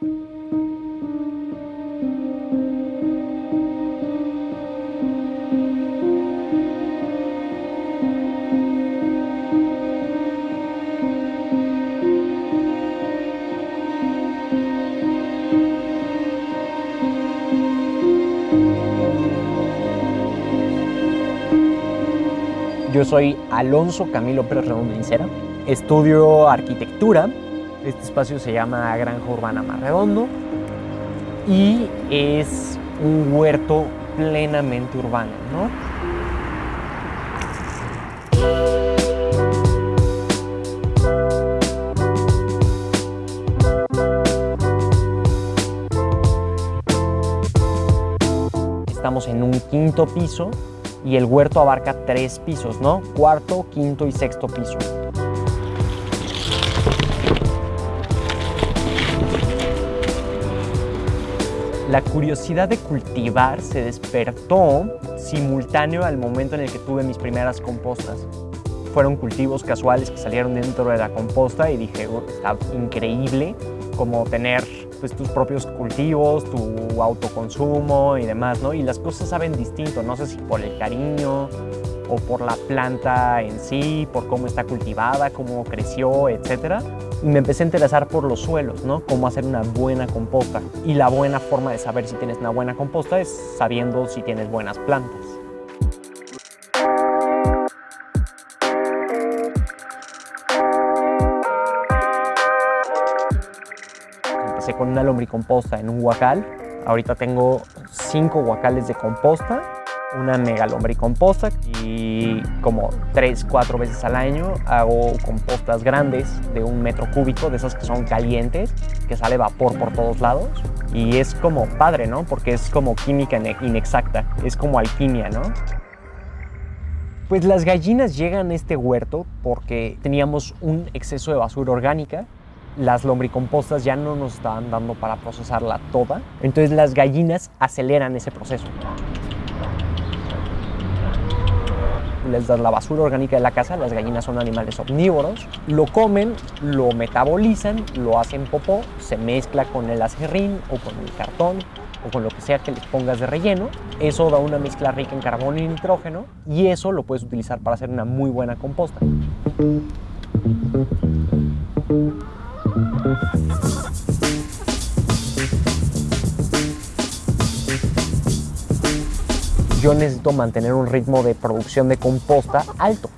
Yo soy Alonso Camilo Pérez Redondo Incera. Estudio arquitectura. Este espacio se llama Granja Urbana Mar Redondo y es un huerto plenamente urbano, ¿no? Estamos en un quinto piso y el huerto abarca tres pisos, ¿no? Cuarto, quinto y sexto piso. La curiosidad de cultivar se despertó simultáneo al momento en el que tuve mis primeras compostas. Fueron cultivos casuales que salieron dentro de la composta y dije, oh, está increíble como tener pues, tus propios cultivos, tu autoconsumo y demás, ¿no? Y las cosas saben distinto, no sé si por el cariño o por la planta en sí, por cómo está cultivada, cómo creció, etc. Y me empecé a interesar por los suelos, ¿no? Cómo hacer una buena composta. Y la buena forma de saber si tienes una buena composta es sabiendo si tienes buenas plantas. Empecé con una lombricomposta en un huacal. Ahorita tengo cinco huacales de composta, una mega lombricomposta y como tres, cuatro veces al año hago compostas grandes de un metro cúbico, de esas que son calientes, que sale vapor por todos lados. Y es como padre, ¿no? Porque es como química inexacta, es como alquimia, ¿no? Pues las gallinas llegan a este huerto porque teníamos un exceso de basura orgánica las lombricompostas ya no nos estaban dando para procesarla toda, entonces las gallinas aceleran ese proceso. Les das la basura orgánica de la casa, las gallinas son animales omnívoros, lo comen, lo metabolizan, lo hacen popó, se mezcla con el acerrín o con el cartón o con lo que sea que les pongas de relleno. Eso da una mezcla rica en carbono y nitrógeno y eso lo puedes utilizar para hacer una muy buena composta. Yo necesito mantener un ritmo de producción de composta alto.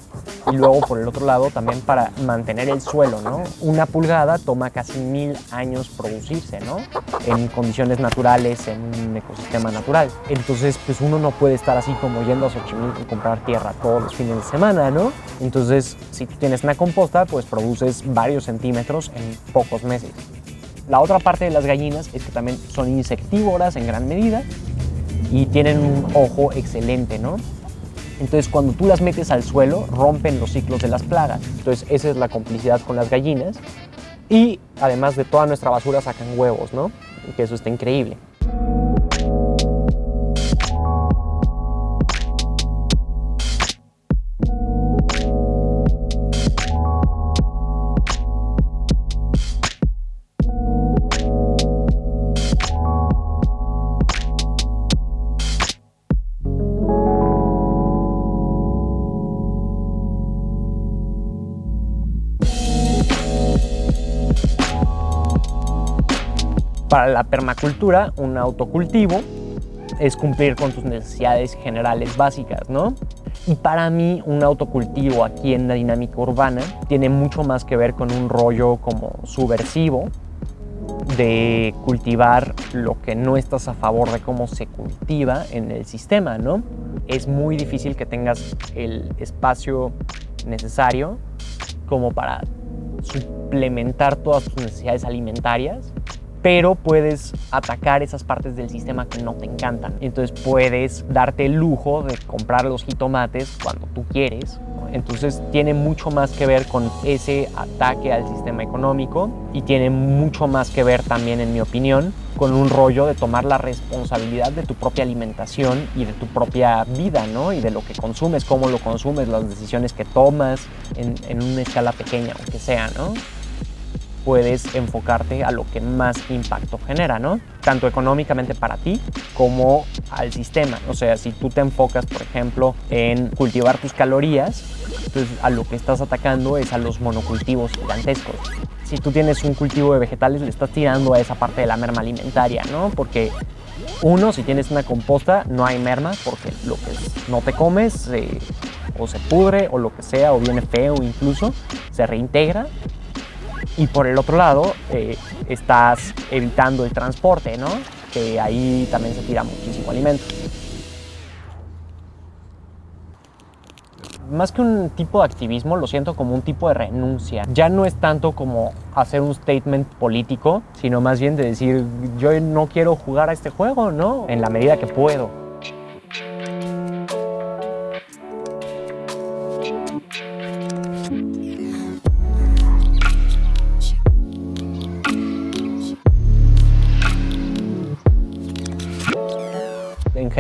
Y luego por el otro lado también para mantener el suelo, ¿no? Una pulgada toma casi mil años producirse, ¿no? En condiciones naturales, en un ecosistema natural. Entonces, pues uno no puede estar así como yendo a Xochimilco y comprar tierra todos los fines de semana, ¿no? Entonces, si tú tienes una composta, pues produces varios centímetros en pocos meses. La otra parte de las gallinas es que también son insectívoras en gran medida y tienen un ojo excelente, ¿no? Entonces, cuando tú las metes al suelo, rompen los ciclos de las plagas. Entonces, esa es la complicidad con las gallinas. Y además de toda nuestra basura sacan huevos, ¿no? Que eso está increíble. Para la permacultura, un autocultivo es cumplir con tus necesidades generales básicas, ¿no? Y para mí, un autocultivo aquí en la dinámica urbana tiene mucho más que ver con un rollo como subversivo de cultivar lo que no estás a favor de cómo se cultiva en el sistema, ¿no? Es muy difícil que tengas el espacio necesario como para suplementar todas tus necesidades alimentarias pero puedes atacar esas partes del sistema que no te encantan. Entonces puedes darte el lujo de comprar los jitomates cuando tú quieres. Entonces tiene mucho más que ver con ese ataque al sistema económico y tiene mucho más que ver también, en mi opinión, con un rollo de tomar la responsabilidad de tu propia alimentación y de tu propia vida, ¿no? Y de lo que consumes, cómo lo consumes, las decisiones que tomas en, una escala pequeña, aunque sea, ¿no? Puedes enfocarte a lo que más impacto genera, ¿no? Tanto económicamente para ti como al sistema. O sea, si tú te enfocas, por ejemplo, en cultivar tus calorías, entonces a lo que estás atacando es a los monocultivos gigantescos. Si tú tienes un cultivo de vegetales, le estás tirando a esa parte de la merma alimentaria, ¿no? Porque uno, si tienes una composta, no hay merma porque lo que no te comes eh, o se pudre o lo que sea, o viene feo incluso, se reintegra. Y por el otro lado, eh, estás evitando el transporte, ¿no? Que ahí también se tira muchísimo alimento. más que un tipo de activismo, lo siento como un tipo de renuncia. Ya no es tanto como hacer un statement político, sino más bien de decir, yo no quiero jugar a este juego, ¿no? En la medida que puedo.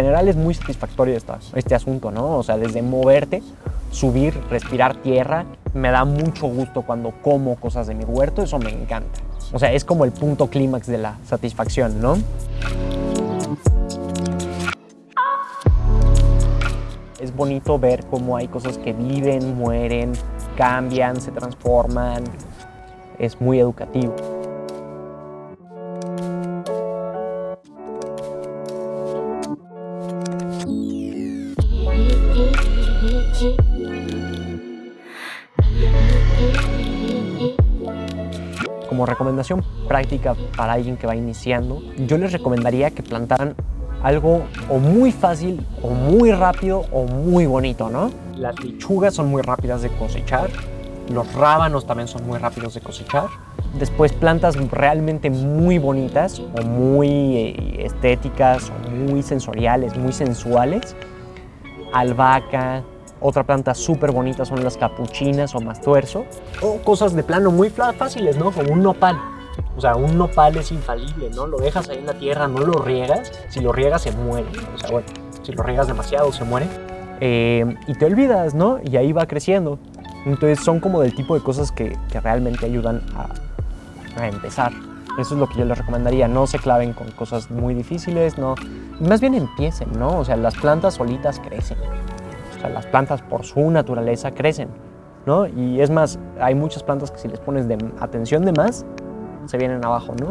General es muy satisfactorio este asunto, ¿no? O sea, desde moverte subir, respirar tierra. Me da mucho gusto cuando como cosas de mi huerto, eso me encanta. O sea, es como el punto clímax de la satisfacción, ¿no? Es bonito ver cómo hay cosas que viven, mueren, cambian, se transforman. Es muy educativo. Como recomendación práctica para alguien que va iniciando, yo les recomendaría que plantaran algo o muy fácil, o muy rápido, o muy bonito, ¿no? Las lechugas son muy rápidas de cosechar, los rábanos también son muy rápidos de cosechar. Después plantas realmente muy bonitas, o muy eh, estéticas, o muy sensoriales, muy sensuales. Albahaca, otra planta súper bonita son las capuchinas o mastuerzo. O cosas de plano muy fáciles, ¿no? Como un nopal. O sea, un nopal es infalible, ¿no? Lo dejas ahí en la tierra, no lo riegas. Si lo riegas se muere. O sea, bueno, si lo riegas demasiado se muere. Eh, y te olvidas, ¿no? Y ahí va creciendo. Entonces son como del tipo de cosas que, realmente ayudan a, a empezar. Eso es lo que yo les recomendaría. No se claven con cosas muy difíciles, no. Más bien empiecen, ¿no? O sea, las plantas solitas crecen. Sea, las plantas por su naturaleza crecen, ¿no? Y es más, hay muchas plantas que si les pones de atención de más, se vienen abajo, ¿no?